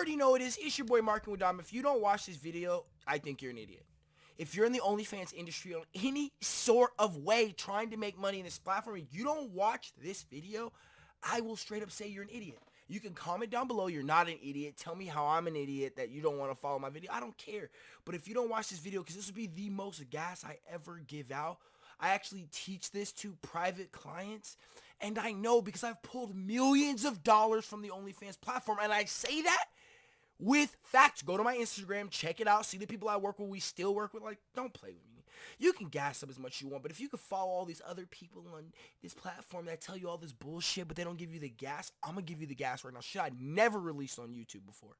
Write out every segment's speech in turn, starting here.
already know it is. It's your boy with Dom. If you don't watch this video, I think you're an idiot. If you're in the OnlyFans industry on any sort of way trying to make money in this platform and you don't watch this video, I will straight up say you're an idiot. You can comment down below you're not an idiot. Tell me how I'm an idiot that you don't want to follow my video. I don't care. But if you don't watch this video, because this will be the most gas I ever give out, I actually teach this to private clients. And I know because I've pulled millions of dollars from the OnlyFans platform. And I say that with facts. Go to my Instagram, check it out, see the people I work with, we still work with. Like, don't play with me. You can gas up as much as you want, but if you could follow all these other people on this platform that tell you all this bullshit, but they don't give you the gas, I'm gonna give you the gas right now. Shit I never released on YouTube before.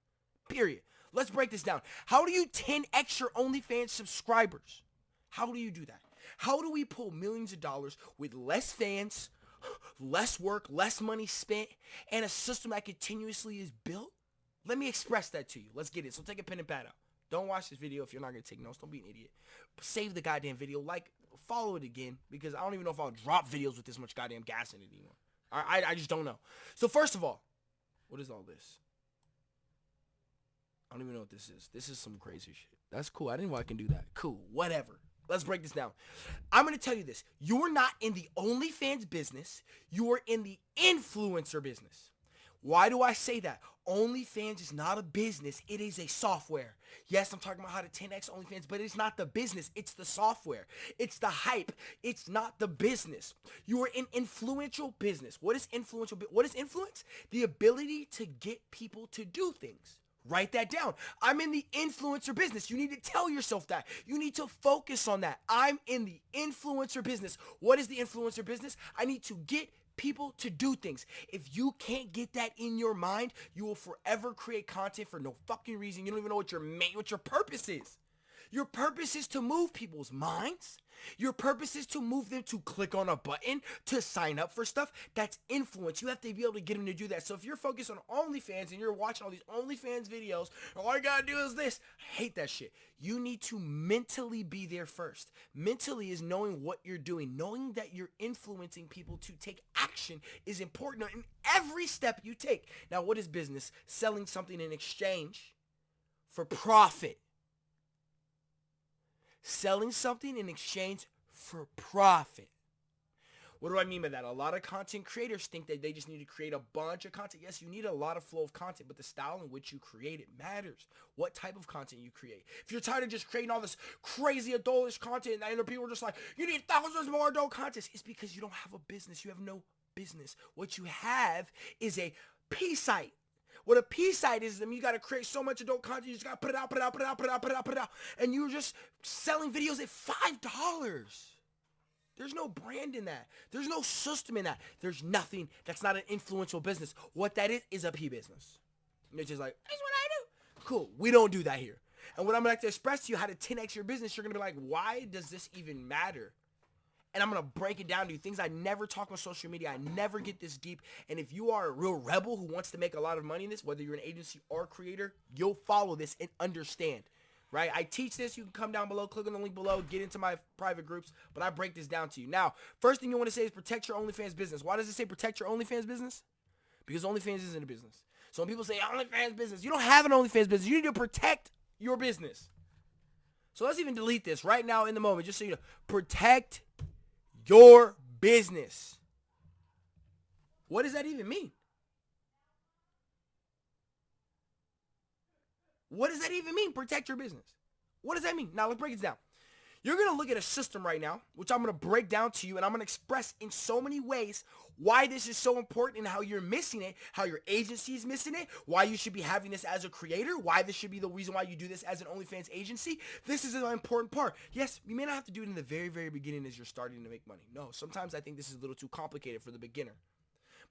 Period. Let's break this down. How do you 10 extra OnlyFans subscribers? How do you do that? How do we pull millions of dollars with less fans, less work, less money spent, and a system that continuously is built? Let me express that to you. Let's get it. So take a pen and pad out. Don't watch this video if you're not going to take notes. Don't be an idiot. Save the goddamn video. Like, follow it again because I don't even know if I'll drop videos with this much goddamn gas in it anymore. I, I, I just don't know. So first of all, what is all this? I don't even know what this is. This is some crazy shit. That's cool. I didn't know I can do that. Cool. Whatever. Let's break this down. I'm going to tell you this. You're not in the OnlyFans business. You are in the influencer business. Why do I say that? OnlyFans is not a business. It is a software. Yes, I'm talking about how to 10x OnlyFans, but it's not the business. It's the software. It's the hype. It's not the business. You are in influential business. What is influential? What is influence? The ability to get people to do things. Write that down. I'm in the influencer business. You need to tell yourself that. You need to focus on that. I'm in the influencer business. What is the influencer business? I need to get people to do things. If you can't get that in your mind, you will forever create content for no fucking reason. You don't even know what your main, what your purpose is. Your purpose is to move people's minds. Your purpose is to move them to click on a button to sign up for stuff. That's influence. You have to be able to get them to do that. So if you're focused on OnlyFans and you're watching all these OnlyFans videos, all you gotta do is this. I hate that shit. You need to mentally be there first. Mentally is knowing what you're doing. Knowing that you're influencing people to take action is important in every step you take. Now, what is business? Selling something in exchange for profit selling something in exchange for profit. What do I mean by that? A lot of content creators think that they just need to create a bunch of content. Yes, you need a lot of flow of content, but the style in which you create it matters. What type of content you create. If you're tired of just creating all this crazy adultish content and people are just like, you need thousands more adult content, it's because you don't have a business. You have no business. What you have is a P site. What a P site is them, you gotta create so much adult content, you just gotta put it out, put it out, put it out, put it out, put it out, put it out. And you're just selling videos at five dollars. There's no brand in that. There's no system in that. There's nothing that's not an influential business. What that is is a P business. And it's just like, that's what I do. Cool. We don't do that here. And what I'm gonna like to express to you how to 10x your business, you're gonna be like, why does this even matter? And I'm to break it down to you. Things I never talk on social media. I never get this deep. And if you are a real rebel who wants to make a lot of money in this, whether you're an agency or creator, you'll follow this and understand. Right? I teach this. You can come down below, click on the link below, get into my private groups, but I break this down to you. Now, first thing you want to say is protect your OnlyFans business. Why does it say protect your OnlyFans business? Because OnlyFans isn't a business. So when people say OnlyFans business, you don't have an OnlyFans business. You need to protect your business. So let's even delete this right now in the moment, just so you know. Protect your business. What does that even mean? What does that even mean? Protect your business. What does that mean? Now let's break it down. You're going to look at a system right now, which I'm going to break down to you, and I'm going to express in so many ways why this is so important and how you're missing it, how your agency is missing it, why you should be having this as a creator, why this should be the reason why you do this as an OnlyFans agency. This is an important part. Yes, you may not have to do it in the very, very beginning as you're starting to make money. No, sometimes I think this is a little too complicated for the beginner.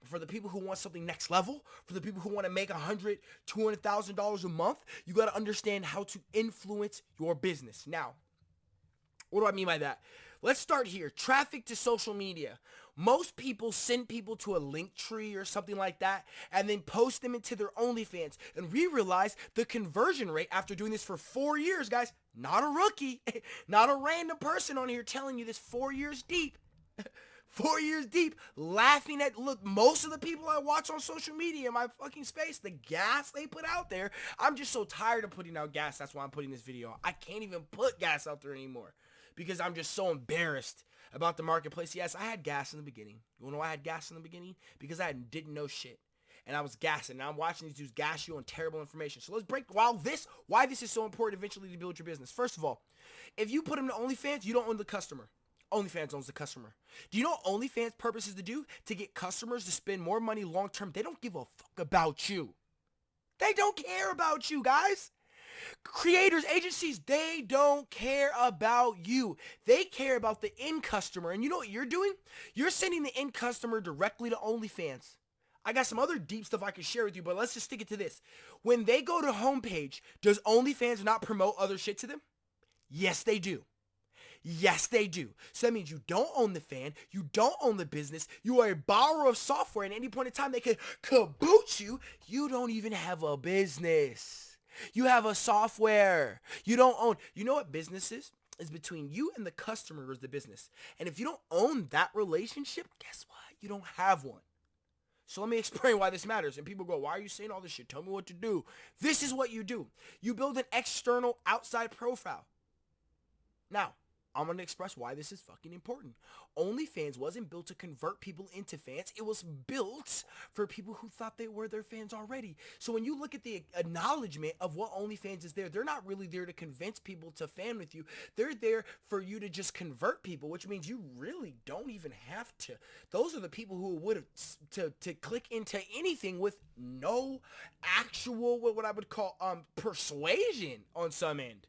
But for the people who want something next level, for the people who want to make a hundred, two hundred thousand dollars a month, you got to understand how to influence your business. Now, what do I mean by that? Let's start here. Traffic to social media. Most people send people to a Linktree or something like that and then post them into their OnlyFans. And we realize the conversion rate after doing this for four years, guys, not a rookie, not a random person on here telling you this four years deep. four years deep, laughing at look most of the people I watch on social media in my fucking space, the gas they put out there. I'm just so tired of putting out gas. That's why I'm putting this video. I can't even put gas out there anymore because I'm just so embarrassed about the marketplace. Yes, I had gas in the beginning. You know why I had gas in the beginning? Because I didn't know shit. And I was gassing. Now I'm watching these dudes gas you on terrible information. So let's break while this why this is so important eventually to build your business. First of all, if you put them to OnlyFans, you don't own the customer. OnlyFans owns the customer. Do you know what OnlyFans purpose is to do? To get customers to spend more money long term. They don't give a fuck about you. They don't care about you, guys. Creators, agencies, they don't care about you. They care about the end customer. And you know what you're doing? You're sending the end customer directly to OnlyFans. I got some other deep stuff I can share with you, but let's just stick it to this. When they go to homepage, does OnlyFans not promote other shit to them? Yes, they do. Yes, they do. So that means you don't own the fan, you don't own the business, you are a borrower of software, and at any point in time they can kaboot you. You don't even have a business. You have a software. You don't own. You know what business is? Is between you and the customer is the business. And if you don't own that relationship, guess what? You don't have one. So let me explain why this matters. And people go, why are you saying all this shit? Tell me what to do. This is what you do. You build an external outside profile. Now, I'm going to express why this is fucking important. OnlyFans wasn't built to convert people into fans. It was built for people who thought they were their fans already. So when you look at the acknowledgement of what OnlyFans is there, they're not really there to convince people to fan with you. They're there for you to just convert people, which means you really don't even have to. Those are the people who would have to, to click into anything with no actual, what, what I would call um persuasion on some end.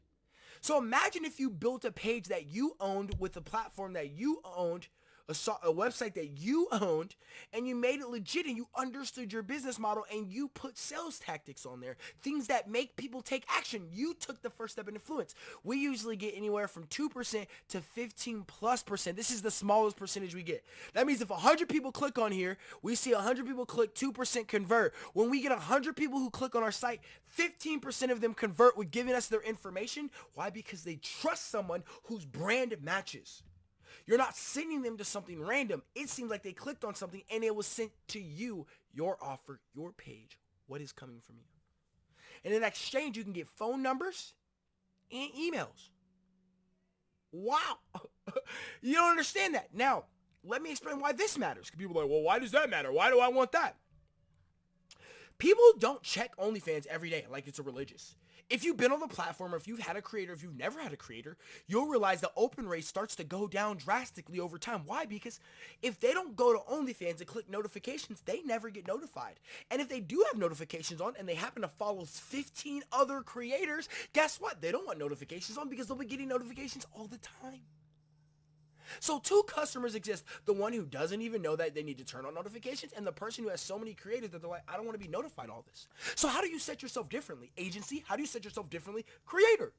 So imagine if you built a page that you owned with a platform that you owned a, so a, website that you owned and you made it legit and you understood your business model and you put sales tactics on there. Things that make people take action. You took the first step in influence. We usually get anywhere from 2% to 15 plus percent. This is the smallest percentage we get. That means if 100 people click on here, we see 100 people click 2% convert. When we get 100 people who click on our site, 15% of them convert with giving us their information. Why? Because they trust someone whose brand matches. You're not sending them to something random. It seems like they clicked on something and it was sent to you, your offer, your page, what is coming from you. And in exchange, you can get phone numbers and emails. Wow. you don't understand that. Now, let me explain why this matters. People are like, well, why does that matter? Why do I want that? People don't check OnlyFans every day like it's a religious. If you've been on the platform or if you've had a creator, if you've never had a creator, you'll realize the open rate starts to go down drastically over time. Why? Because if they don't go to OnlyFans and click notifications, they never get notified. And if they do have notifications on and they happen to follow 15 other creators, guess what? They don't want notifications on because they'll be getting notifications all the time. So two customers exist. The one who doesn't even know that they need to turn on notifications and the person who has so many creators that they're like, I don't want to be notified all this. So how do you set yourself differently? Agency, how do you set yourself differently? Creator.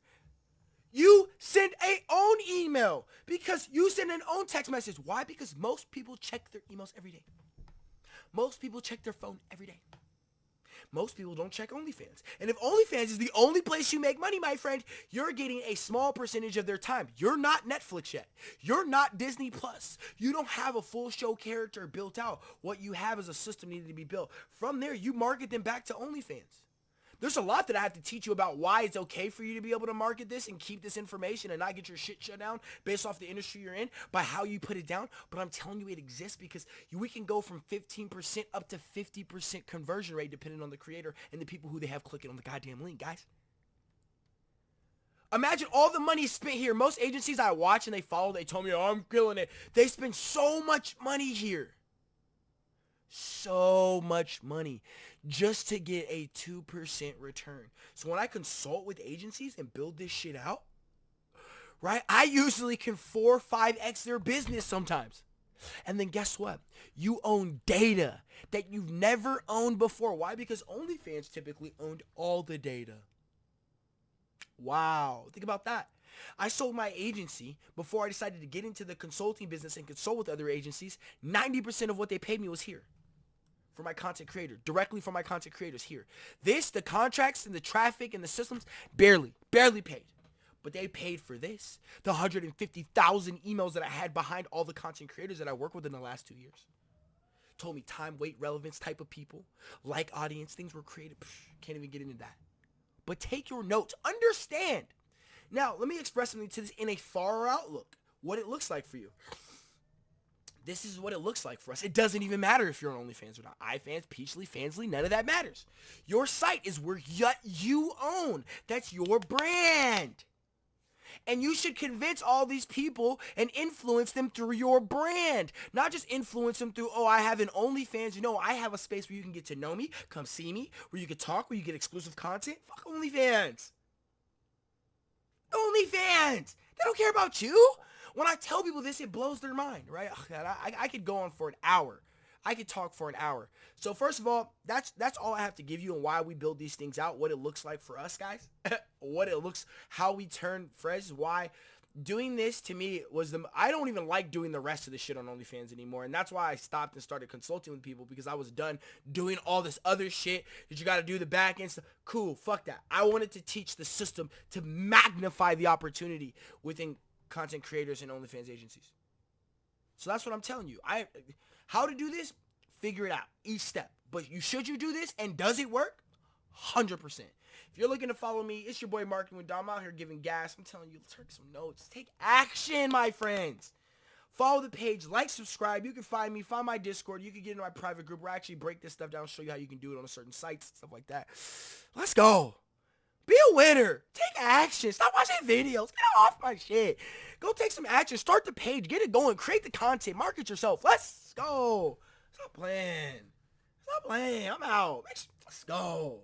You send a own email because you send an own text message. Why? Because most people check their emails every day. Most people check their phone every day. Most people don't check OnlyFans. And if OnlyFans is the only place you make money, my friend, you're getting a small percentage of their time. You're not Netflix yet. You're not Disney Plus. You don't have a full show character built out. What you have is a system needed to be built. From there, you market them back to OnlyFans. There's a lot that I have to teach you about why it's okay for you to be able to market this and keep this information and not get your shit shut down based off the industry you're in by how you put it down. But I'm telling you it exists because we can go from 15% up to 50% conversion rate depending on the creator and the people who they have clicking on the goddamn link, guys. Imagine all the money spent here. Most agencies I watch and they follow, they told me, oh, I'm killing it. They spend so much money here so much money just to get a 2% return. So when I consult with agencies and build this shit out, right, I usually can 4 5x their business sometimes. And then guess what? You own data that you've never owned before. Why? Because OnlyFans typically owned all the data. Wow. Think about that. I sold my agency before I decided to get into the consulting business and consult with other agencies. 90% of what they paid me was here for my content creator, directly for my content creators here. This, the contracts and the traffic and the systems, barely, barely paid. But they paid for this. The 150,000 emails that I had behind all the content creators that I work with in the last two years. Told me time, weight, relevance type of people. Like audience, things were created. Can't even get into that. But take your notes. Understand. Now, let me express something to this in a far outlook. What it looks like for you this is what it looks like for us. It doesn't even matter if you're on OnlyFans or not. iFans, Peachly, Fansly, none of that matters. Your site is where you own. That's your brand. And you should convince all these people and influence them through your brand. Not just influence them through, oh, I have an OnlyFans. You know, I have a space where you can get to know me, come see me, where you can talk, where you get exclusive content. Fuck OnlyFans. OnlyFans. They don't care about you. When I tell people this, it blows their mind, right? Oh, I, I could go on for an hour. I could talk for an hour. So first of all, that's that's all I have to give you and why we build these things out, what it looks like for us guys, what it looks, how we turn Frez, why doing this to me was the I don't even like doing the rest of the shit on OnlyFans anymore, and that's why I stopped and started consulting with people because I was done doing all this other shit that you got to do the back end stuff. Cool, fuck that. I wanted to teach the system to magnify the opportunity within content creators and OnlyFans agencies. So that's what I'm telling you. I how to do this, figure it out each step. But you should you do this and does it work? 100%. If you're looking to follow me, it's your boy Marketing with Dom out here giving gas. I'm telling you, take some notes. Take action, my friends. Follow the page, like, subscribe. You can find me, find my Discord. You can get into my private group I actually break this stuff down, show you how you can do it on certain sites, stuff like that. Let's go. Be a winner. Take action. Stop watching videos. Get off my shit. Go take some action. Start the page. Get it going. Create the content. Market yourself. Let's go. Stop playing. Stop playing. I'm out. Let's go.